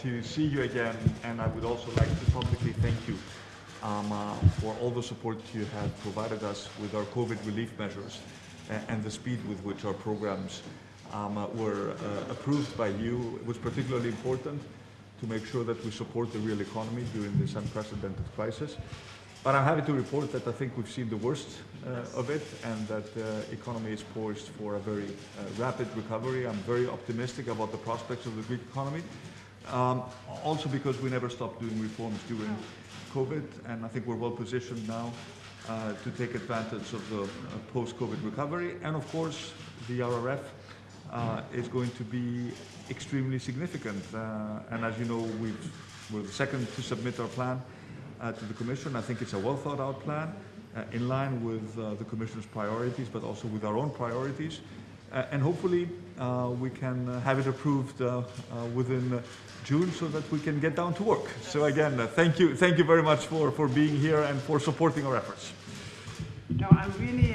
to see you again, and I would also like to publicly thank you um, uh, for all the support you have provided us with our COVID relief measures and, and the speed with which our programs um, uh, were uh, approved by you. It was particularly important to make sure that we support the real economy during this unprecedented crisis. But I'm happy to report that I think we've seen the worst uh, of it and that the uh, economy is poised for a very uh, rapid recovery. I'm very optimistic about the prospects of the Greek economy. Um, also because we never stopped doing reforms during COVID and I think we're well positioned now uh, to take advantage of the uh, post-COVID recovery. And of course, the RRF uh, is going to be extremely significant. and as you know, we've, we're the second to submit our plan uh, to the Commission. I think it's a well thought out plan uh, in line with uh, the Commission's priorities, but also with our own priorities. Uh, and hopefully uh, we can uh, have it approved within June so that we can get down to work. So again, thank you, thank you very much for, for being here and for supporting our efforts. No, I'm really,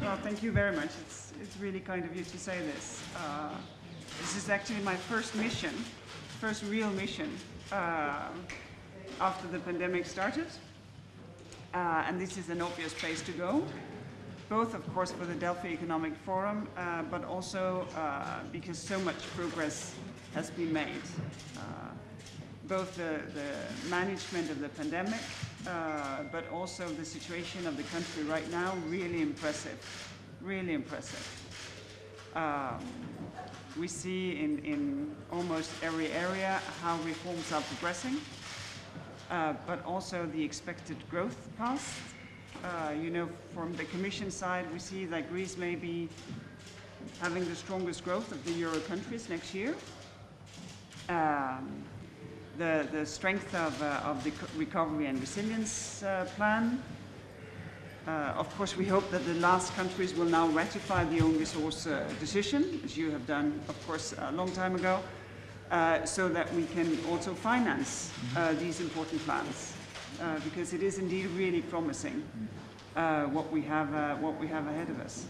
well, thank you very much. It's, it's really kind of you to say this. this is actually my first mission, first real mission after the pandemic started. Uh, and this is an obvious place to go, both of course for the Delphi Economic Forum, uh, but also uh, because so much progress has been made. Uh, both the, the, management of the pandemic, uh, but also the situation of the country right now, really impressive, really impressive. Um, we see in, in almost every area how reforms are progressing. Uh, but also the expected growth path. Uh, you know, from the Commission side, we see that Greece may be having the strongest growth of the Euro countries next year. Um, the, the strength of, uh, of the recovery and resilience uh, plan. Uh, of course, we hope that the last countries will now ratify the own resource decision, as you have done, of course, a long time ago. Uh, so that we can also finance uh, these important plans, uh, because it is indeed really promising uh, what we have uh, what we have ahead of us.